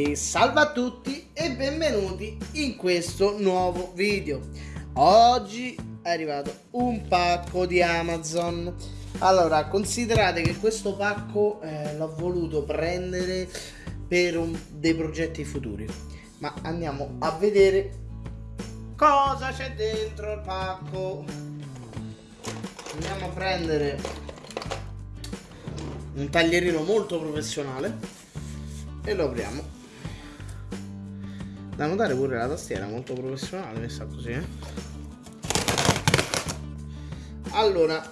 E salve a tutti e benvenuti in questo nuovo video. Oggi è arrivato un pacco di Amazon. Allora, considerate che questo pacco eh, l'ho voluto prendere per un, dei progetti futuri. Ma andiamo a vedere cosa c'è dentro il pacco. Andiamo a prendere un taglierino molto professionale e lo apriamo da notare pure la tastiera molto professionale messa così eh? allora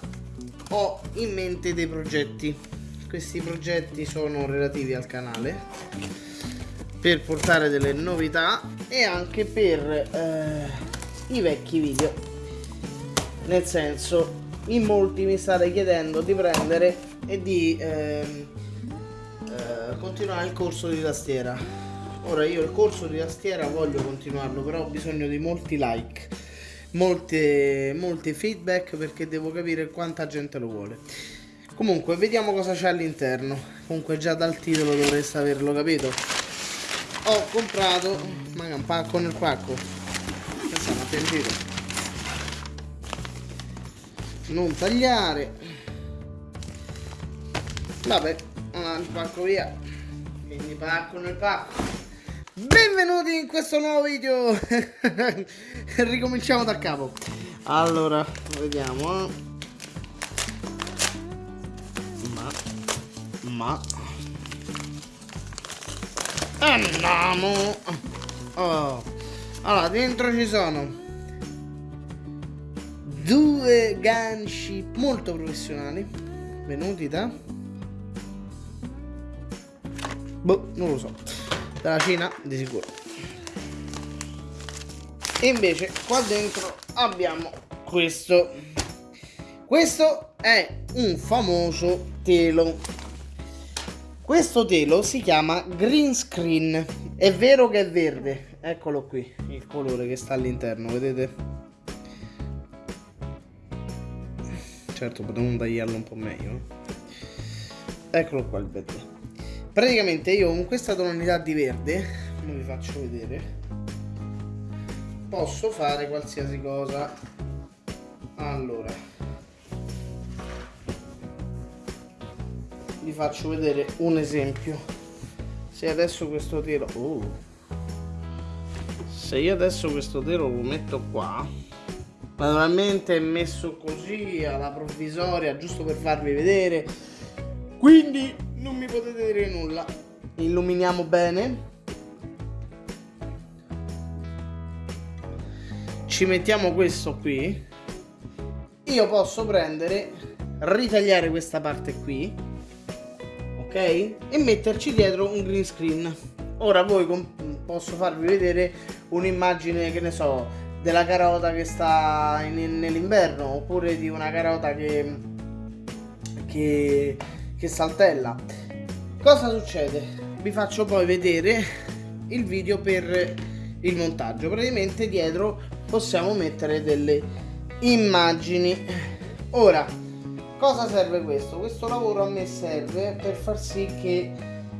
ho in mente dei progetti. Questi progetti sono relativi al canale per portare delle novità e anche per eh, i vecchi video. Nel senso in molti mi state chiedendo di prendere e di eh, eh, continuare il corso di tastiera Ora io il corso di tastiera voglio continuarlo, però ho bisogno di molti like, molte, molte feedback perché devo capire quanta gente lo vuole. Comunque, vediamo cosa c'è all'interno. Comunque già dal titolo dovreste averlo capito. Ho comprato, ma un pacco nel pacco. Pensiamo attentito. Non tagliare. Vabbè, il pacco via. Quindi pacco nel pacco. Benvenuti in questo nuovo video. Ricominciamo da capo. Allora, vediamo. Ma Ma. Andiamo. Oh. Allora, dentro ci sono Due ganci molto professionali. Venuti da? Boh, non lo so dalla Cina di sicuro. E invece qua dentro abbiamo questo. Questo è un famoso telo. Questo telo si chiama green screen. È vero che è verde? Eccolo qui il colore che sta all'interno vedete? Certo potremmo tagliarlo un po' meglio eccolo qua il verde praticamente io con questa tonalità di verde come vi faccio vedere posso fare qualsiasi cosa. Allora vi faccio vedere un esempio. Se adesso questo telo oh, se io adesso questo telo lo metto qua naturalmente è messo così alla provvisoria giusto per farvi vedere. Quindi non mi potete dire nulla. Illuminiamo bene. Ci mettiamo questo qui. Io posso prendere ritagliare questa parte qui ok? E metterci dietro un green screen. Ora voi posso farvi vedere un'immagine che ne so della carota che sta nell'inverno oppure di una carota che che che saltella. Cosa succede? Vi faccio poi vedere il video per il montaggio. Praticamente dietro possiamo mettere delle immagini. Ora cosa serve questo? Questo lavoro a me serve per far sì che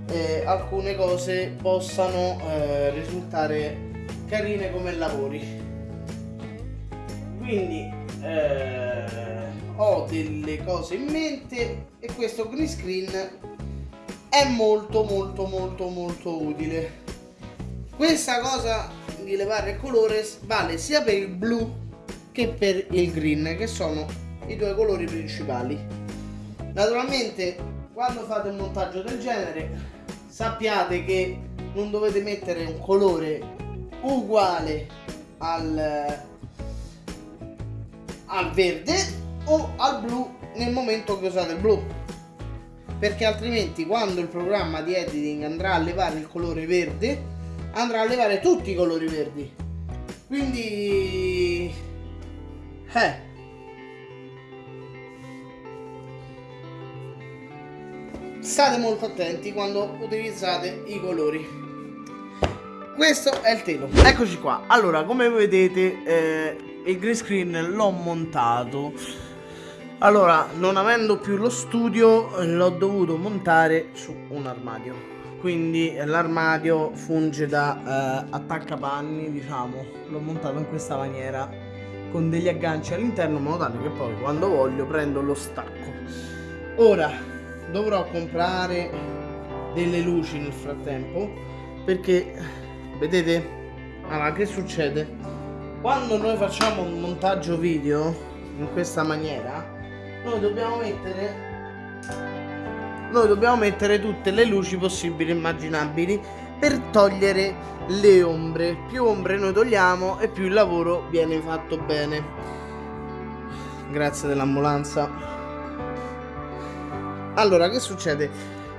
eh, alcune cose possano eh, risultare carine come lavori. Quindi eh, ho delle cose in mente e questo green screen è molto molto molto molto utile. Questa cosa di levare il colore vale sia per il blu che per il green che sono i due colori principali. Naturalmente quando fate un montaggio del genere sappiate che non dovete mettere un colore uguale al, al verde o al blu nel momento che usate il blu. Perché altrimenti quando il programma di editing andrà a levare il colore verde andrà a levare tutti i colori verdi. Quindi eh. State molto attenti quando utilizzate i colori. Questo è il telo. Eccoci qua. Allora come vedete eh, il green screen l'ho montato. Allora, non avendo più lo studio, l'ho dovuto montare su un armadio. quindi l'armadio funge da eh, attaccapanni diciamo. L'ho montato in questa maniera con degli agganci all'interno in modo tale che poi quando voglio prendo lo stacco. Ora dovrò comprare delle luci nel frattempo perché vedete allora che succede quando noi facciamo un montaggio video in questa maniera noi dobbiamo mettere noi dobbiamo mettere tutte le luci possibili e immaginabili per togliere le ombre. Più ombre noi togliamo e più il lavoro viene fatto bene. Grazie dell'ambulanza. Allora che succede?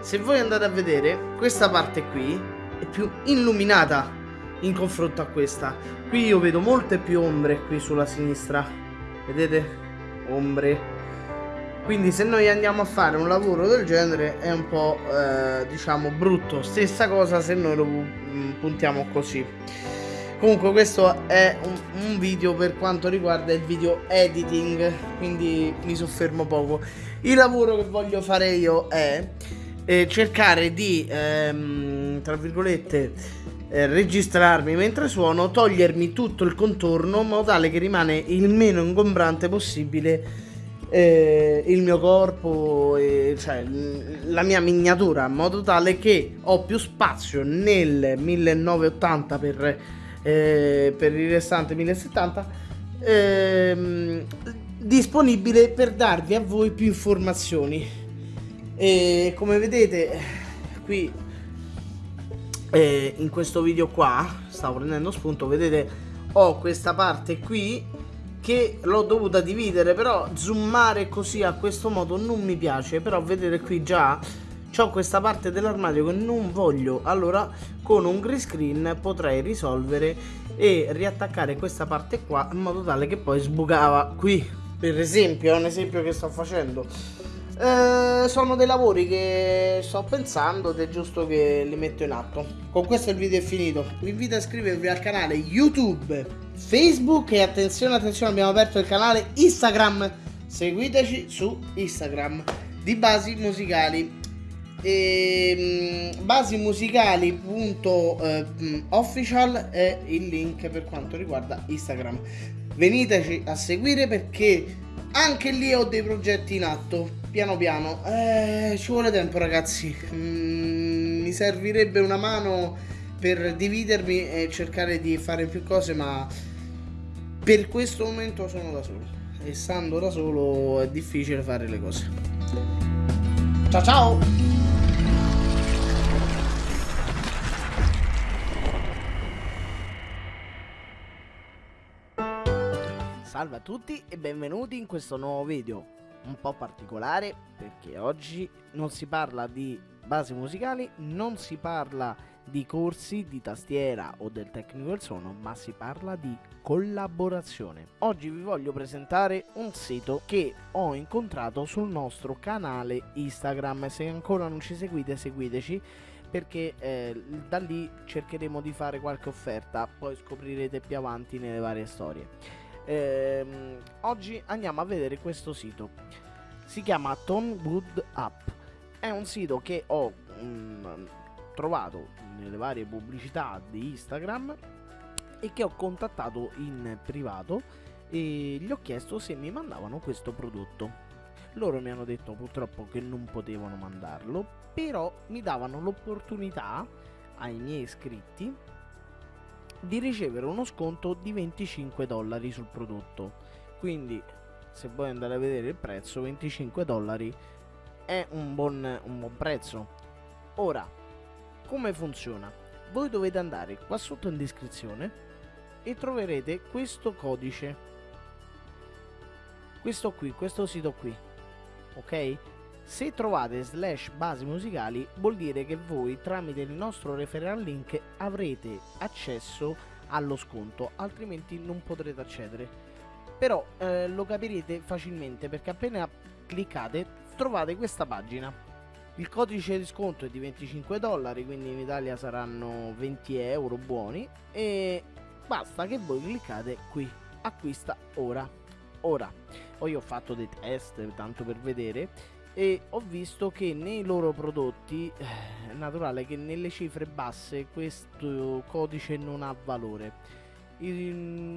Se voi andate a vedere questa parte qui è più illuminata in confronto a questa. Qui io vedo molte più ombre qui sulla sinistra. Vedete? Ombre. Quindi se noi andiamo a fare un lavoro del genere è un po' eh, diciamo brutto. Stessa cosa se noi lo mm, puntiamo così. Comunque questo è un, un, video per quanto riguarda il video editing quindi mi soffermo poco. Il lavoro che voglio fare io è eh, cercare di ehm, tra virgolette eh, registrarmi mentre suono togliermi tutto il contorno in modo tale che rimane il meno ingombrante possibile eh, il mio corpo, e, cioè la mia miniatura, in modo tale che ho più spazio nel 1980 per, eh, per il restante 1070 ehm, disponibile per darvi a voi più informazioni. E come vedete qui eh, in questo video qua, stavo prendendo spunto, vedete ho questa parte qui che l'ho dovuta dividere però zoomare così a questo modo non mi piace. Però vedete qui già ho questa parte dell'armadio che non voglio. Allora con un green screen potrei risolvere e riattaccare questa parte qua in modo tale che poi sbucava qui. Per esempio è un esempio che sto facendo eh, sono dei lavori che sto pensando ed è giusto che li metto in atto con questo il video è finito vi invito a iscrivervi al canale youtube Facebook e attenzione, attenzione, abbiamo aperto il canale Instagram. Seguiteci su Instagram di Basi Musicali. E, um, basimusicali.official è il link per quanto riguarda Instagram. Veniteci a seguire perché anche lì ho dei progetti in atto. Piano piano, eh, ci vuole tempo, ragazzi. Mm, mi servirebbe una mano per dividermi e cercare di fare più cose, ma per questo momento sono da solo e stando da solo è difficile fare le cose. Ciao ciao! Salve a tutti e benvenuti in questo nuovo video un po' particolare perché oggi non si parla di basi musicali, non si parla di corsi di tastiera o del tecnico del suono, ma si parla di collaborazione. Oggi vi voglio presentare un sito che ho incontrato sul nostro canale Instagram. Se ancora non ci seguite, seguiteci perché eh, da lì cercheremo di fare qualche offerta, poi scoprirete più avanti nelle varie storie. Ehm, oggi andiamo a vedere questo sito. Si chiama Tonewood App. È un sito che ho mm, trovato nelle varie pubblicità di Instagram e che ho contattato in privato e gli ho chiesto se mi mandavano questo prodotto. Loro mi hanno detto purtroppo che non potevano mandarlo, però mi davano l'opportunità ai miei iscritti di ricevere uno sconto di 25 dollari sul prodotto. Quindi se vuoi andare a vedere il prezzo, 25 dollari è un buon, un buon prezzo. Ora, come funziona? Voi dovete andare qua sotto in descrizione e troverete questo codice. Questo qui, questo sito qui. Ok? Se trovate slash basi musicali vuol dire che voi tramite il nostro referral link avrete accesso allo sconto, altrimenti non potrete accedere. Però eh, lo capirete facilmente perché appena cliccate trovate questa pagina il codice di sconto è di 25 dollari, quindi in Italia saranno 20 euro buoni e basta che voi cliccate qui, acquista ora. Ora, poi ho fatto dei test tanto per vedere e ho visto che nei loro prodotti eh, è naturale che nelle cifre basse questo codice non ha valore.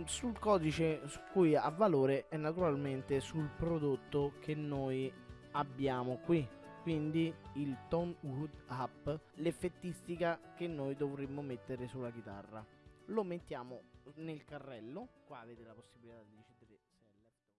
Sul codice su cui ha valore è naturalmente sul prodotto che noi abbiamo qui. Quindi il Tone Wood Up l'effettistica che noi dovremmo mettere sulla chitarra. Lo mettiamo nel carrello qua avete la possibilità di